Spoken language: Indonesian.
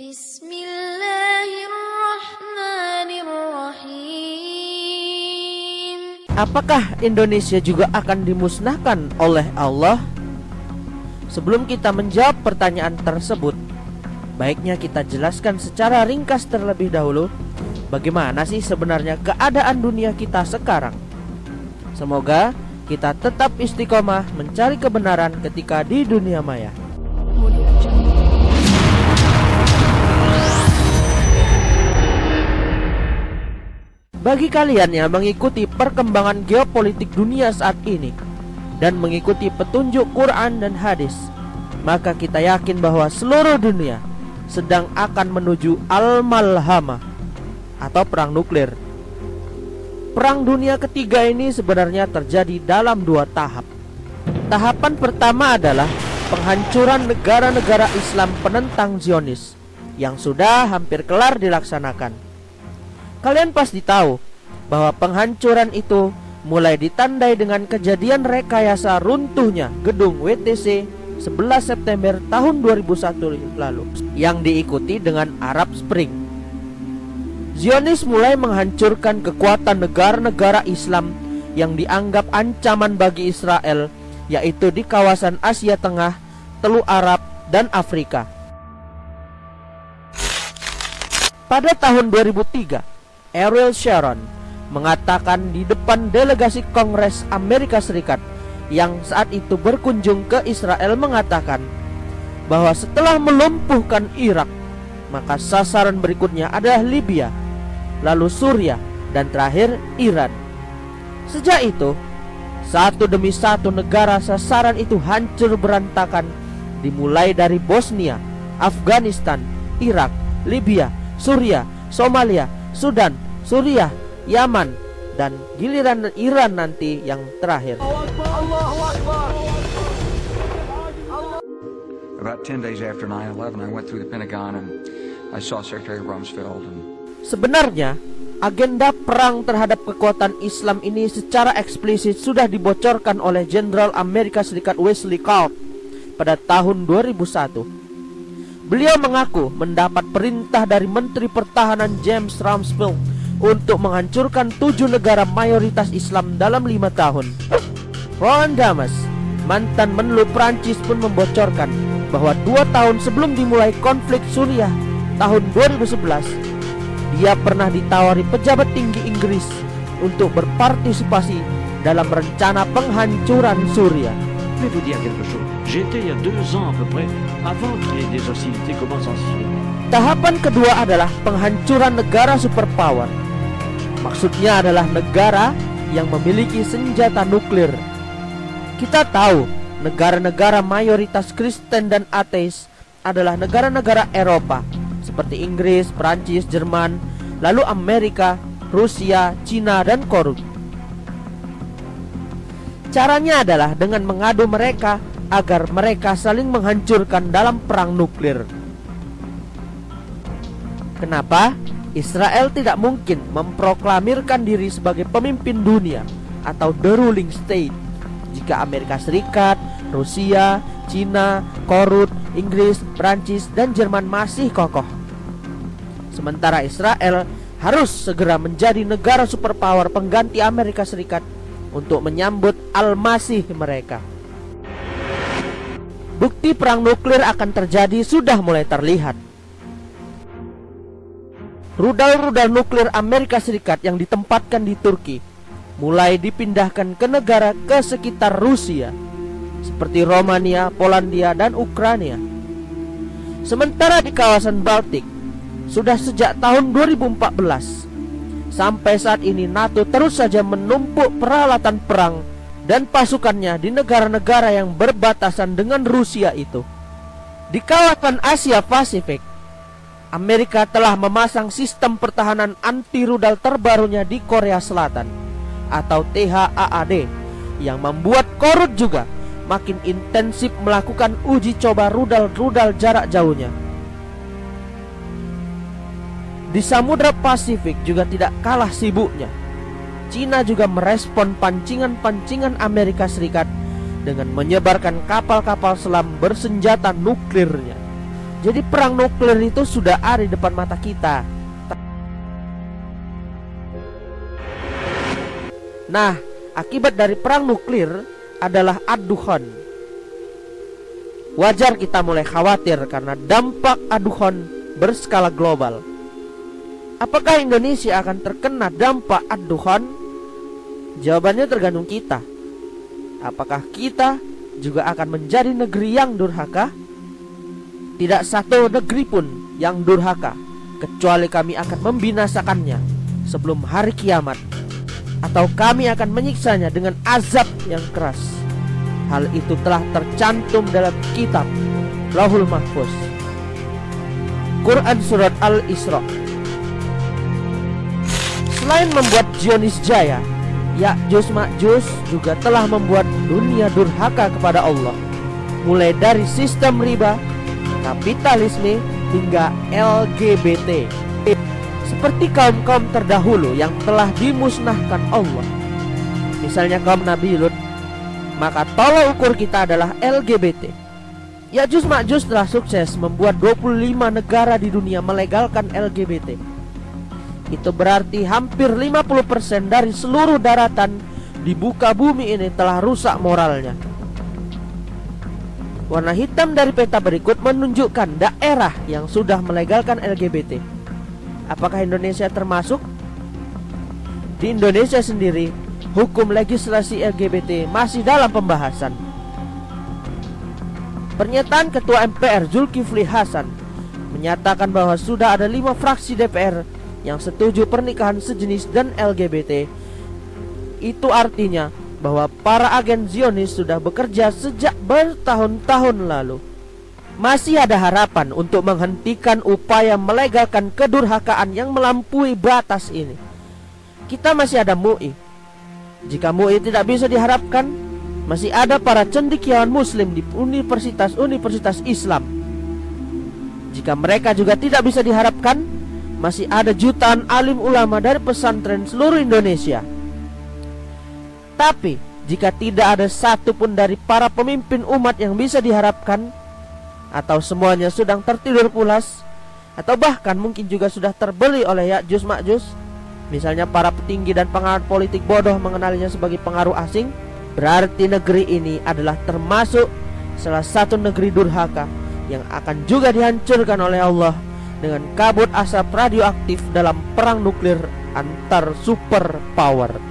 Bismillahirrahmanirrahim. Apakah Indonesia juga akan dimusnahkan oleh Allah? Sebelum kita menjawab pertanyaan tersebut, baiknya kita jelaskan secara ringkas terlebih dahulu bagaimana sih sebenarnya keadaan dunia kita sekarang. Semoga kita tetap istiqomah mencari kebenaran ketika di dunia maya. Bagi kalian yang mengikuti perkembangan geopolitik dunia saat ini dan mengikuti petunjuk Quran dan hadis, maka kita yakin bahwa seluruh dunia sedang akan menuju al-malhamah atau perang nuklir. Perang dunia ketiga ini sebenarnya terjadi dalam dua tahap. Tahapan pertama adalah penghancuran negara-negara Islam penentang Zionis yang sudah hampir kelar dilaksanakan. Kalian pasti tahu bahwa penghancuran itu mulai ditandai dengan kejadian rekayasa runtuhnya gedung WTC 11 September tahun 2001 lalu yang diikuti dengan Arab Spring. Zionis mulai menghancurkan kekuatan negara-negara Islam yang dianggap ancaman bagi Israel yaitu di kawasan Asia Tengah, Teluk Arab, dan Afrika. Pada tahun 2003, Ariel Sharon mengatakan di depan delegasi Kongres Amerika Serikat yang saat itu berkunjung ke Israel mengatakan bahwa setelah melumpuhkan Irak maka sasaran berikutnya adalah Libya lalu Suriah dan terakhir Iran. Sejak itu satu demi satu negara sasaran itu hancur berantakan dimulai dari Bosnia, Afghanistan, Irak, Libya, Suriah, Somalia, Sudan, Suriah, Yaman, dan giliran Iran nanti yang terakhir. About 10 days after 9-11, I went through the Pentagon and I saw Secretary Rumsfeld and Sebenarnya, agenda perang terhadap kekuatan Islam ini secara eksplisit sudah dibocorkan oleh Jenderal Amerika Serikat Wesley Clark pada tahun 2001. Beliau mengaku mendapat perintah dari Menteri Pertahanan James Rumsfeld untuk menghancurkan tujuh negara mayoritas Islam dalam lima tahun. Roland Damas, mantan menlu Prancis pun membocorkan bahwa dua tahun sebelum dimulai konflik Suriah tahun 2011, dia pernah ditawari pejabat tinggi Inggris untuk berpartisipasi dalam rencana penghancuran Suriah. Vais vous dire quelque chose. J'étais il y a deux ans à peu près, avant que les, les hostilités commencent en Syrie. Tahapan kedua adalah penghancuran negara superpower. Maksudnya adalah negara yang memiliki senjata nuklir. Kita tahu negara-negara mayoritas Kristen dan ateis adalah negara-negara Eropa seperti Inggris, Prancis, Jerman, lalu Amerika, Rusia, Cina, dan Korut. Caranya adalah dengan mengadu mereka agar mereka saling menghancurkan dalam perang nuklir. Kenapa? Israel tidak mungkin memproklamirkan diri sebagai pemimpin dunia atau the ruling state jika Amerika Serikat, Rusia, Cina, Korut, Inggris, Prancis, dan Jerman masih kokoh. Sementara Israel harus segera menjadi negara superpower pengganti Amerika Serikat untuk menyambut al-masih mereka. Bukti perang nuklir akan terjadi sudah mulai terlihat. Rudal-rudal nuklir Amerika Serikat yang ditempatkan di Turki mulai dipindahkan ke negara ke sekitar Rusia seperti Romania, Polandia, dan Ukraina. Sementara di kawasan Baltik sudah sejak tahun 2014 sampai saat ini NATO terus saja menumpuk peralatan perang dan pasukannya di negara-negara yang berbatasan dengan Rusia itu. Di kawasan Asia Pasifik, Amerika telah memasang sistem pertahanan anti rudal terbarunya di Korea Selatan atau THAAD yang membuat Korut juga makin intensif melakukan uji coba rudal-rudal jarak jauhnya. Di Samudra Pasifik juga tidak kalah sibuknya. Cina juga merespon pancingan-pancingan Amerika Serikat dengan menyebarkan kapal-kapal selam bersenjata nuklirnya. Jadi perang nuklir itu sudah ada di depan mata kita. Nah, akibat dari perang nuklir adalah aduhon. Wajar kita mulai khawatir karena dampak aduhon berskala global. Apakah Indonesia akan terkena dampak aduhon? Jawabannya tergantung kita. Apakah kita juga akan menjadi negeri yang durhaka? Tidak satu negeri pun yang durhaka kecuali kami akan membinasakannya sebelum hari kiamat atau kami akan menyiksanya dengan azab yang keras. Hal itu telah tercantum dalam kitab Lauhul Mahfuz. Quran Surat Al-Isra Selain membuat Zionis jaya, Ya'juj Ma'juj juga telah membuat dunia durhaka kepada Allah. Mulai dari sistem riba, kapitalisme, hingga LGBT seperti kaum-kaum terdahulu yang telah dimusnahkan Allah. Misalnya kaum Nabi Lut, maka tolak ukur kita adalah LGBT. Ya'juj Ma'juj telah sukses membuat 25 negara di dunia melegalkan LGBT. Itu berarti hampir 50% dari seluruh daratan di buka bumi ini telah rusak moralnya. Warna hitam dari peta berikut menunjukkan daerah yang sudah melegalkan LGBT. Apakah Indonesia termasuk? Di Indonesia sendiri, hukum legislasi LGBT masih dalam pembahasan. Pernyataan Ketua MPR Zulkifli Hasan menyatakan bahwa sudah ada lima fraksi DPR yang setuju pernikahan sejenis dan LGBT. Itu artinya bahwa para agen Zionis sudah bekerja sejak bertahun-tahun lalu. Masih ada harapan untuk menghentikan upaya melegalkan kedurhakaan yang melampaui batas ini. Kita masih ada MUI. Jika MUI tidak bisa diharapkan, masih ada para cendekiawan muslim di universitas-universitas Islam. Jika mereka juga tidak bisa diharapkan, masih ada jutaan alim ulama dari pesantren seluruh Indonesia. Tapi, jika tidak ada satu pun dari para pemimpin umat yang bisa diharapkan, atau semuanya sedang tertidur pulas atau bahkan mungkin juga sudah terbeli oleh Ya'juj Ma'juj misalnya para petinggi dan pengaruh politik bodoh mengenalinya sebagai pengaruh asing berarti negeri ini adalah termasuk salah satu negeri durhaka yang akan juga dihancurkan oleh Allah dengan kabut asap radioaktif dalam perang nuklir antar superpower